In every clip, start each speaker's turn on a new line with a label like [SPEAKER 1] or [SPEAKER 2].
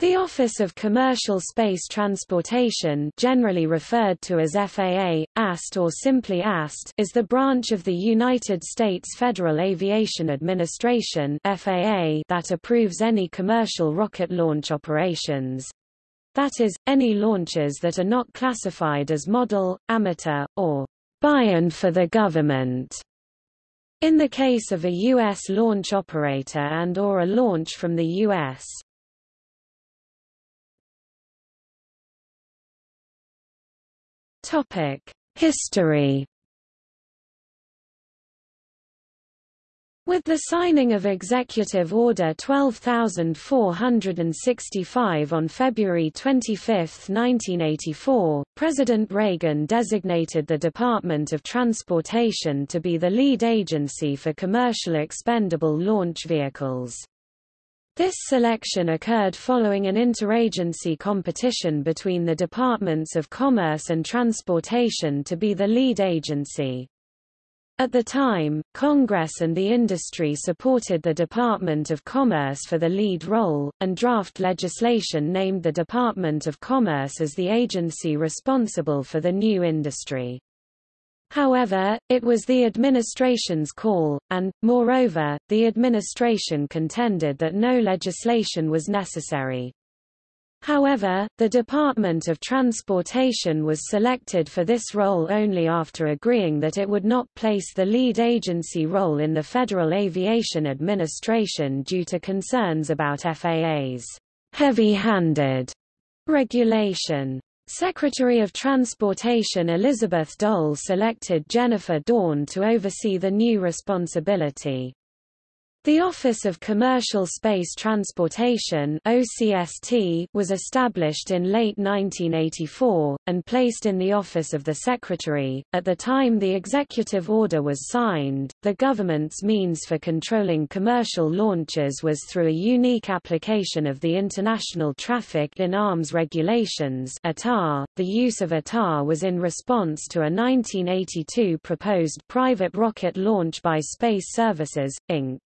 [SPEAKER 1] The Office of Commercial Space Transportation generally referred to as FAA, AST or simply AST is the branch of the United States Federal Aviation Administration FAA that approves any commercial rocket launch operations. That is, any launches that are not classified as model, amateur, or buy-in for the government. In the case of a U.S. launch operator and or a launch from the U.S. History With the signing of Executive Order 12465 on February 25, 1984, President Reagan designated the Department of Transportation to be the lead agency for commercial expendable launch vehicles. This selection occurred following an interagency competition between the Departments of Commerce and Transportation to be the lead agency. At the time, Congress and the industry supported the Department of Commerce for the lead role, and draft legislation named the Department of Commerce as the agency responsible for the new industry. However, it was the administration's call, and, moreover, the administration contended that no legislation was necessary. However, the Department of Transportation was selected for this role only after agreeing that it would not place the lead agency role in the Federal Aviation Administration due to concerns about FAA's heavy-handed regulation. Secretary of Transportation Elizabeth Dole selected Jenna Dorn to oversee the new responsibility. The Office of Commercial Space Transportation OCST was established in late 1984, and placed in the Office of the Secretary. At the time the executive order was signed, the government's means for controlling commercial launches was through a unique application of the International Traffic in Arms Regulations. .The use of ITAR was in response to a 1982 proposed private rocket launch by Space Services, Inc.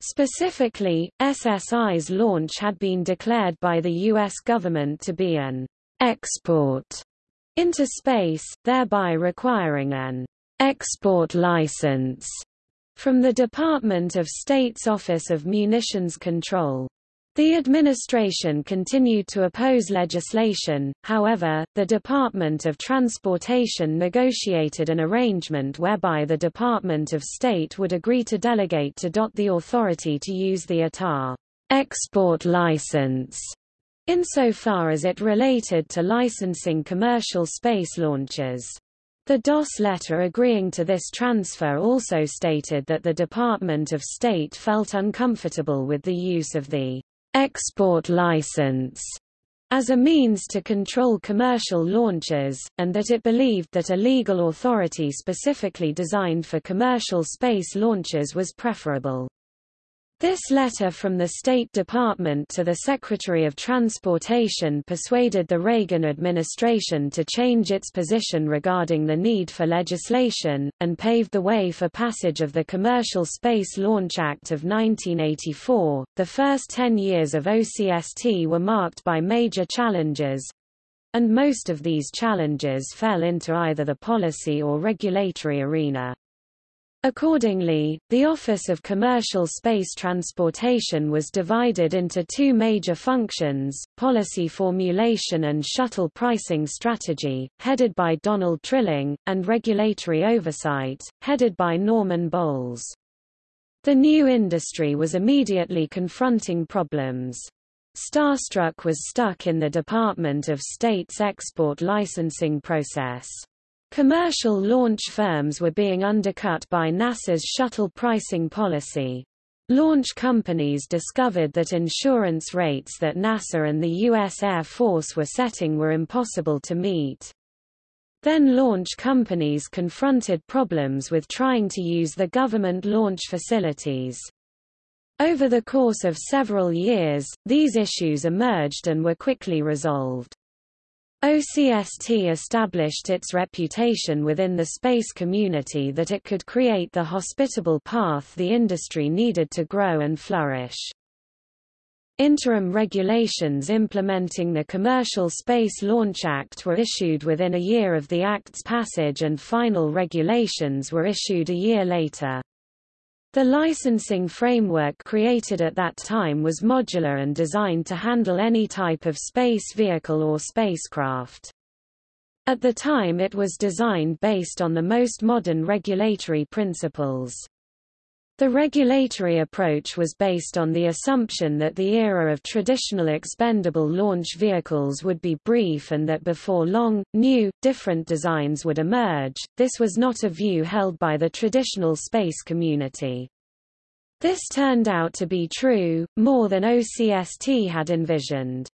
[SPEAKER 1] Specifically, SSI's launch had been declared by the U.S. government to be an export into space, thereby requiring an export license from the Department of State's Office of Munitions Control. The administration continued to oppose legislation, however, the Department of Transportation negotiated an arrangement whereby the Department of State would agree to delegate to DOT the authority to use the ITAR export license insofar as it related to licensing commercial space launches. The DOS letter agreeing to this transfer also stated that the Department of State felt uncomfortable with the use of the export license as a means to control commercial launches, and that it believed that a legal authority specifically designed for commercial space launches was preferable. This letter from the State Department to the Secretary of Transportation persuaded the Reagan administration to change its position regarding the need for legislation, and paved the way for passage of the Commercial Space Launch Act of 1984. The first ten years of OCST were marked by major challenges, and most of these challenges fell into either the policy or regulatory arena. Accordingly, the Office of Commercial Space Transportation was divided into two major functions, policy formulation and shuttle pricing strategy, headed by Donald Trilling, and regulatory oversight, headed by Norman Bowles. The new industry was immediately confronting problems. Starstruck was stuck in the Department of State's export licensing process. Commercial launch firms were being undercut by NASA's shuttle pricing policy. Launch companies discovered that insurance rates that NASA and the U.S. Air Force were setting were impossible to meet. Then launch companies confronted problems with trying to use the government launch facilities. Over the course of several years, these issues emerged and were quickly resolved. OCST established its reputation within the space community that it could create the hospitable path the industry needed to grow and flourish. Interim regulations implementing the Commercial Space Launch Act were issued within a year of the Act's passage and final regulations were issued a year later. The licensing framework created at that time was modular and designed to handle any type of space vehicle or spacecraft. At the time it was designed based on the most modern regulatory principles. The regulatory approach was based on the assumption that the era of traditional expendable launch vehicles would be brief and that before long, new, different designs would emerge. This was not a view held by the traditional space community. This turned out to be true, more than OCST had envisioned.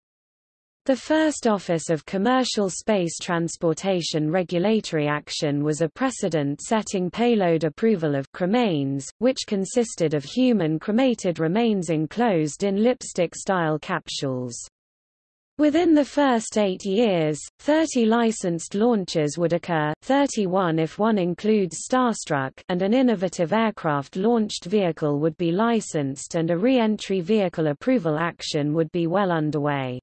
[SPEAKER 1] The first Office of Commercial Space Transportation regulatory action was a precedent-setting payload approval of cremains, which consisted of human cremated remains enclosed in lipstick-style capsules. Within the first eight years, 30 licensed launches would occur 31 if one includes Starstruck and an innovative aircraft-launched vehicle would be licensed and a re-entry vehicle approval action would be well underway.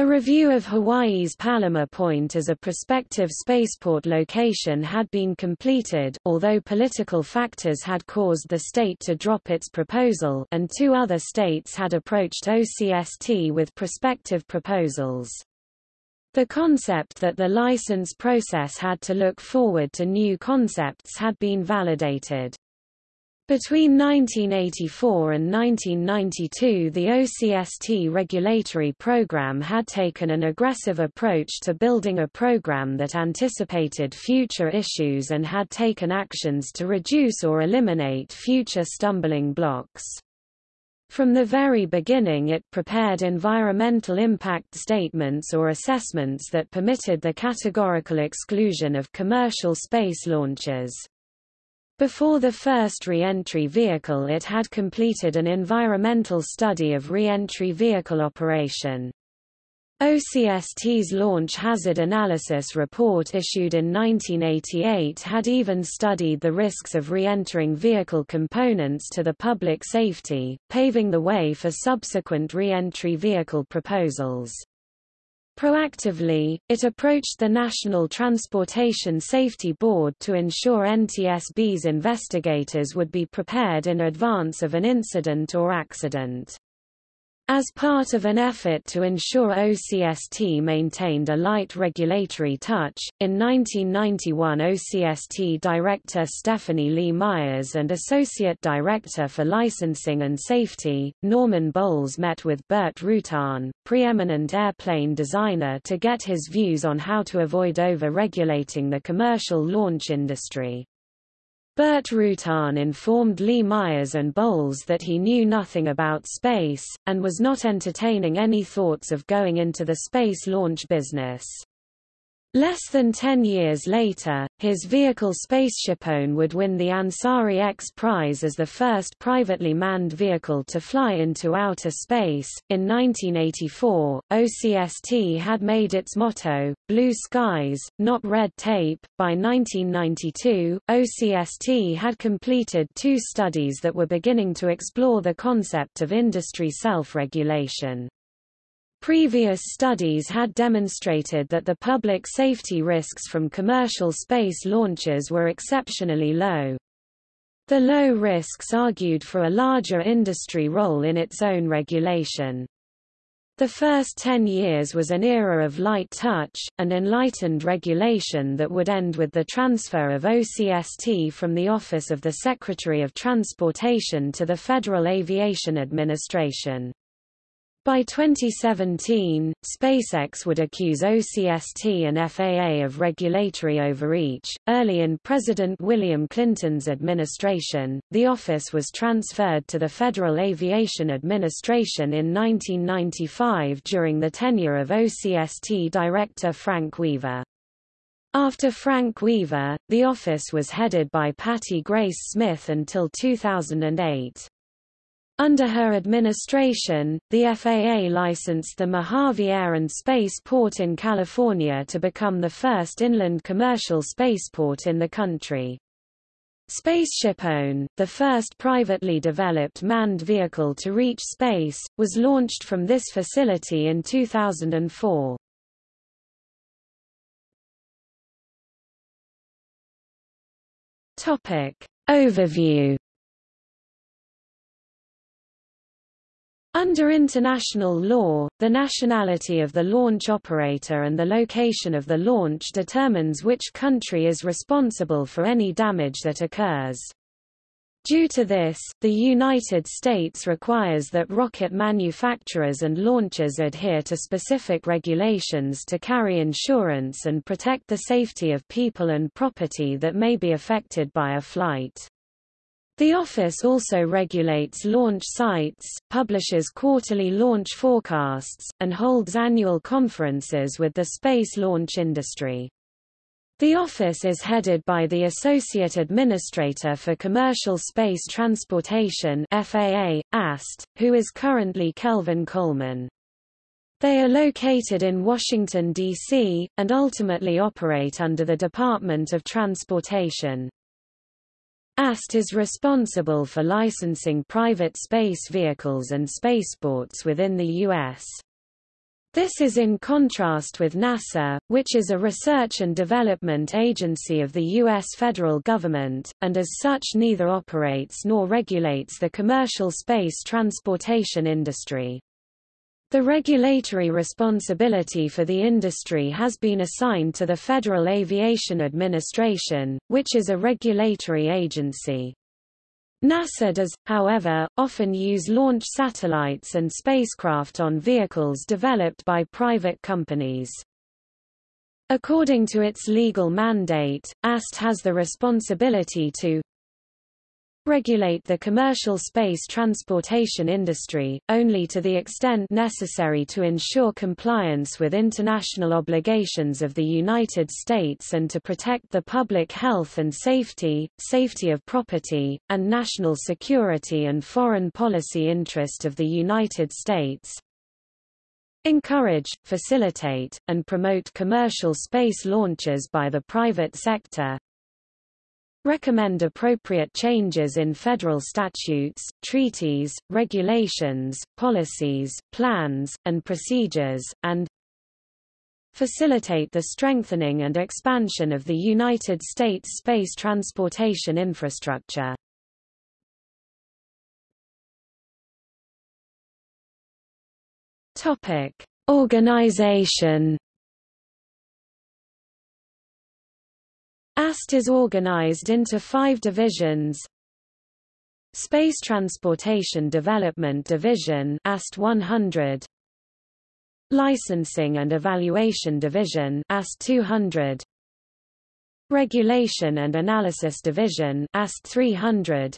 [SPEAKER 1] A review of Hawaii's Palima Point as a prospective spaceport location had been completed, although political factors had caused the state to drop its proposal and two other states had approached OCST with prospective proposals. The concept that the license process had to look forward to new concepts had been validated. Between 1984 and 1992 the OCST regulatory program had taken an aggressive approach to building a program that anticipated future issues and had taken actions to reduce or eliminate future stumbling blocks. From the very beginning it prepared environmental impact statements or assessments that permitted the categorical exclusion of commercial space launches. Before the first re-entry vehicle it had completed an environmental study of re-entry vehicle operation. OCST's Launch Hazard Analysis report issued in 1988 had even studied the risks of re-entering vehicle components to the public safety, paving the way for subsequent re-entry vehicle proposals. Proactively, it approached the National Transportation Safety Board to ensure NTSB's investigators would be prepared in advance of an incident or accident. As part of an effort to ensure OCST maintained a light regulatory touch, in 1991 OCST Director Stephanie Lee Myers and Associate Director for Licensing and Safety, Norman Bowles met with Burt Rutan, preeminent airplane designer to get his views on how to avoid over-regulating the commercial launch industry. Burt Rutan informed Lee Myers and Bowles that he knew nothing about space, and was not entertaining any thoughts of going into the space launch business. Less than ten years later, his vehicle SpaceshipOne would win the Ansari X Prize as the first privately manned vehicle to fly into outer space. In 1984, OCST had made its motto, Blue Skies, Not Red Tape. By 1992, OCST had completed two studies that were beginning to explore the concept of industry self-regulation. Previous studies had demonstrated that the public safety risks from commercial space launches were exceptionally low. The low risks argued for a larger industry role in its own regulation. The first ten years was an era of light touch, and enlightened regulation that would end with the transfer of OCST from the Office of the Secretary of Transportation to the Federal Aviation Administration. By 2017, SpaceX would accuse OCST and FAA of regulatory overreach. Early in President William Clinton's administration, the office was transferred to the Federal Aviation Administration in 1995 during the tenure of OCST Director Frank Weaver. After Frank Weaver, the office was headed by Patti Grace Smith until 2008. Under her administration, the FAA licensed the Mojave Air and Space Port in California to become the first inland commercial spaceport in the country. SpaceshipOne, the first privately developed manned vehicle to reach space, was launched from this facility in 2004. Topic. Overview Under international law, the nationality of the launch operator and the location of the launch determines which country is responsible for any damage that occurs. Due to this, the United States requires that rocket manufacturers and launchers adhere to specific regulations to carry insurance and protect the safety of people and property that may be affected by a flight. The office also regulates launch sites, publishes quarterly launch forecasts, and holds annual conferences with the space launch industry. The office is headed by the Associate Administrator for Commercial Space Transportation FAA, AST, who is currently Kelvin Coleman. They are located in Washington, D.C., and ultimately operate under the Department of Transportation. AST is responsible for licensing private space vehicles and spaceports within the U.S. This is in contrast with NASA, which is a research and development agency of the U.S. federal government, and as such neither operates nor regulates the commercial space transportation industry. The regulatory responsibility for the industry has been assigned to the Federal Aviation Administration, which is a regulatory agency. NASA does, however, often use launch satellites and spacecraft on vehicles developed by private companies. According to its legal mandate, AST has the responsibility to regulate the commercial space transportation industry, only to the extent necessary to ensure compliance with international obligations of the United States and to protect the public health and safety, safety of property, and national security and foreign policy interest of the United States, encourage, facilitate, and promote commercial space launches by the private sector, recommend appropriate changes in federal statutes, treaties, regulations, policies, plans, and procedures, and facilitate the strengthening and expansion of the United States space transportation infrastructure. Topic: Organization AST is organized into five divisions. Space Transportation Development Division AST 100 Licensing and Evaluation Division AST 200 Regulation and Analysis Division AST 300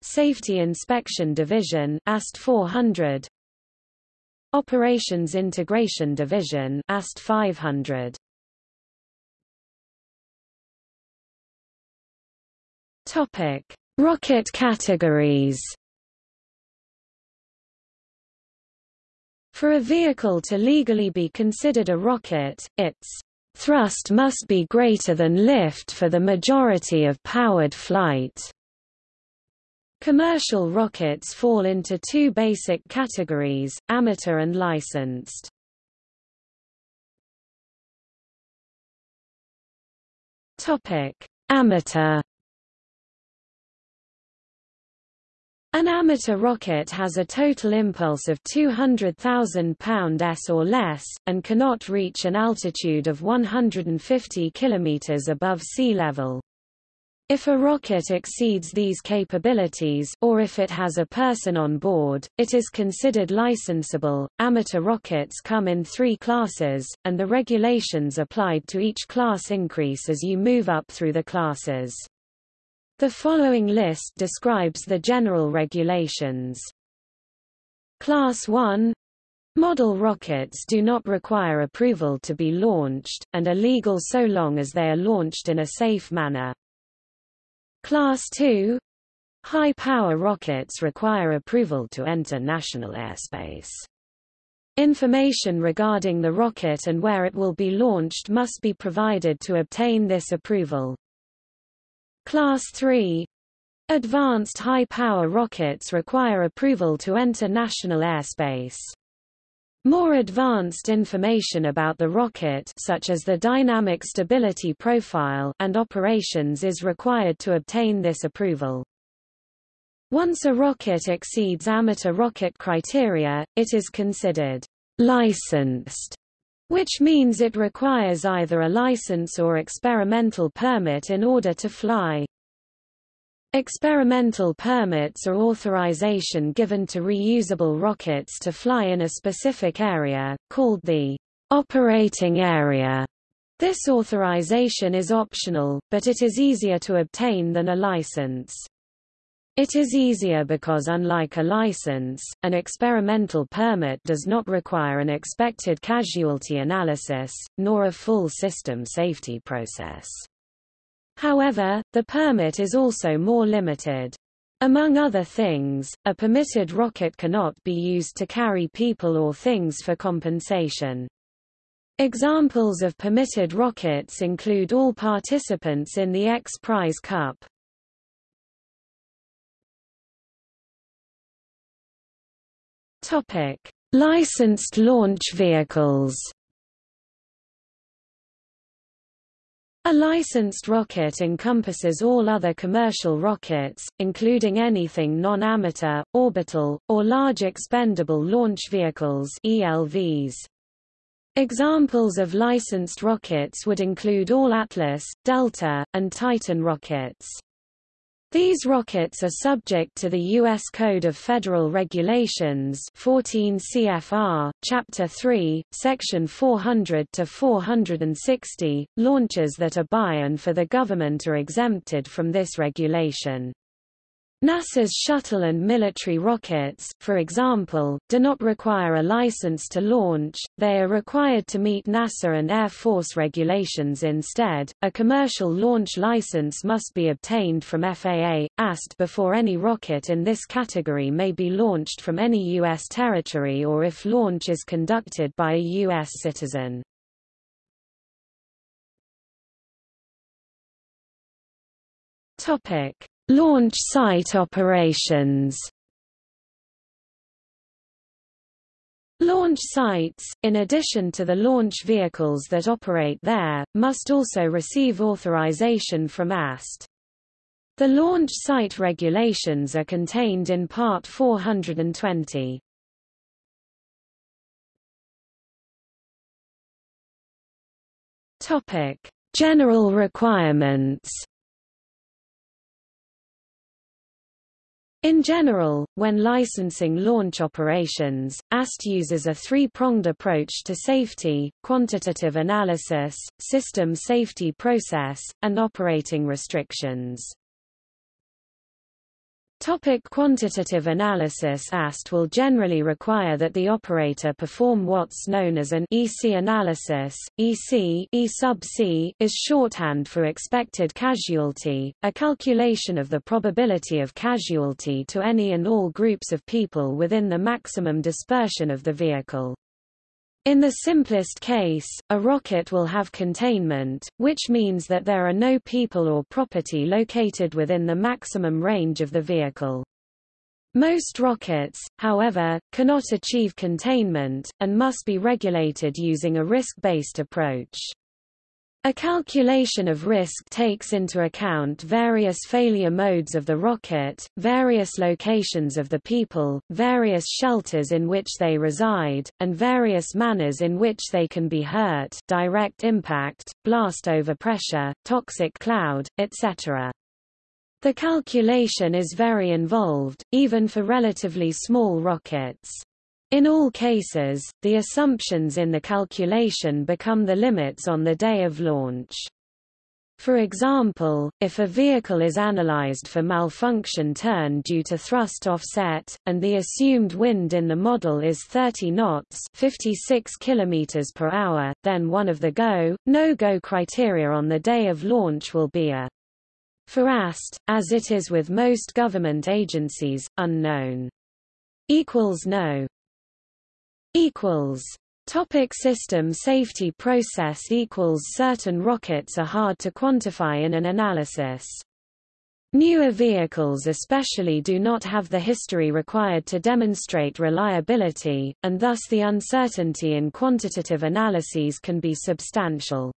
[SPEAKER 1] Safety Inspection Division AST 400 Operations Integration Division AST 500 Topic: Rocket categories. For a vehicle to legally be considered a rocket, its thrust must be greater than lift for the majority of powered flight. Commercial rockets fall into two basic categories, amateur and licensed. Topic: Amateur An amateur rocket has a total impulse of 200,000 pound-s or less, and cannot reach an altitude of 150 km above sea level. If a rocket exceeds these capabilities or if it has a person on board, it is considered licensable. Amateur rockets come in three classes, and the regulations applied to each class increase as you move up through the classes. The following list describes the general regulations. Class 1 Model rockets do not require approval to be launched, and are legal so long as they are launched in a safe manner. Class 2 High-power rockets require approval to enter national airspace. Information regarding the rocket and where it will be launched must be provided to obtain this approval. Class 3 Advanced high-power rockets require approval to enter national airspace. More advanced information about the rocket such as the dynamic stability profile and operations is required to obtain this approval. Once a rocket exceeds amateur rocket criteria, it is considered licensed, which means it requires either a license or experimental permit in order to fly. Experimental permits are authorization given to reusable rockets to fly in a specific area, called the operating area. This authorization is optional, but it is easier to obtain than a license. It is easier because unlike a license, an experimental permit does not require an expected casualty analysis, nor a full system safety process. However, the permit is also more limited. Among other things, a permitted rocket cannot be used to carry people or things for compensation. Examples of permitted rockets include all participants in the X Prize Cup. Topic: Licensed launch vehicles. A licensed rocket encompasses all other commercial rockets, including anything non-amateur, orbital, or large expendable launch vehicles ELVs. Examples of licensed rockets would include all Atlas, Delta, and Titan rockets. These rockets are subject to the U.S. Code of Federal Regulations 14 CFR, Chapter 3, Section 400 to 460. Launches that are by and for the government are exempted from this regulation. NASA's shuttle and military rockets, for example, do not require a license to launch, they are required to meet NASA and Air Force regulations instead. A commercial launch license must be obtained from FAA, AST before any rocket in this category may be launched from any U.S. territory or if launch is conducted by a U.S. citizen. Topic. Launch site operations Launch sites, in addition to the launch vehicles that operate there, must also receive authorization from AST. The launch site regulations are contained in Part 420. Topic: General requirements. In general, when licensing launch operations, AST uses a three-pronged approach to safety, quantitative analysis, system safety process, and operating restrictions. Topic quantitative analysis AST will generally require that the operator perform what's known as an EC analysis. EC E sub C is shorthand for expected casualty, a calculation of the probability of casualty to any and all groups of people within the maximum dispersion of the vehicle. In the simplest case, a rocket will have containment, which means that there are no people or property located within the maximum range of the vehicle. Most rockets, however, cannot achieve containment, and must be regulated using a risk-based approach. A calculation of risk takes into account various failure modes of the rocket, various locations of the people, various shelters in which they reside, and various manners in which they can be hurt direct impact, blast overpressure, toxic cloud, etc. The calculation is very involved, even for relatively small rockets. In all cases, the assumptions in the calculation become the limits on the day of launch. For example, if a vehicle is analyzed for malfunction turn due to thrust offset, and the assumed wind in the model is 30 knots 56 km per hour, then one of the go, no-go criteria on the day of launch will be a for AST, as it is with most government agencies, unknown. Equals no equals Topic system safety process equals Certain rockets are hard to quantify in an analysis. Newer vehicles especially do not have the history required to demonstrate reliability, and thus the uncertainty in quantitative analyses can be substantial.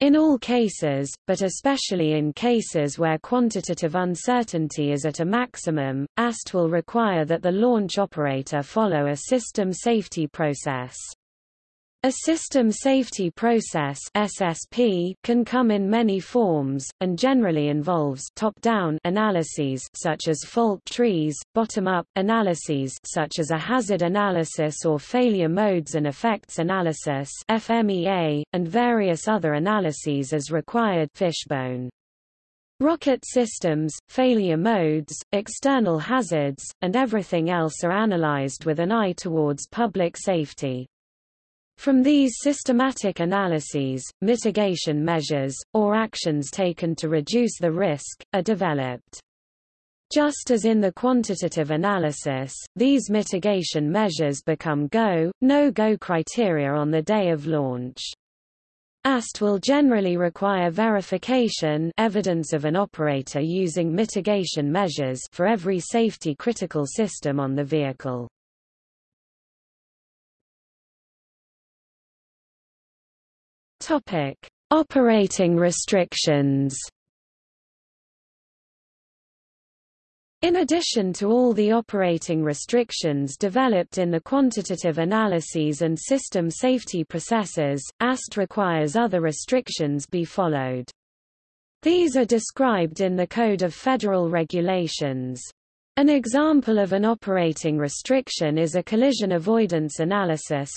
[SPEAKER 1] In all cases, but especially in cases where quantitative uncertainty is at a maximum, AST will require that the launch operator follow a system safety process. A system safety process SSP can come in many forms, and generally involves top-down analyses such as fault trees, bottom-up analyses such as a hazard analysis or failure modes and effects analysis FMEA, and various other analyses as required fishbone. Rocket systems, failure modes, external hazards, and everything else are analyzed with an eye towards public safety. From these systematic analyses, mitigation measures, or actions taken to reduce the risk, are developed. Just as in the quantitative analysis, these mitigation measures become go, no-go criteria on the day of launch. AST will generally require verification evidence of an operator using mitigation measures for every safety critical system on the vehicle. Topic: Operating restrictions. In addition to all the operating restrictions developed in the quantitative analyses and system safety processes, AST requires other restrictions be followed. These are described in the Code of Federal Regulations. An example of an operating restriction is a collision avoidance analysis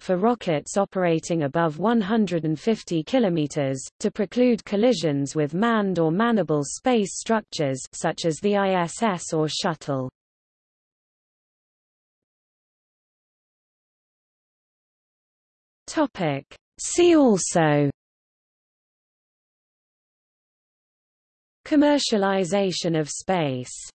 [SPEAKER 1] for rockets operating above 150 km, to preclude collisions with manned or manable space structures such as the ISS or shuttle. See also Commercialization of space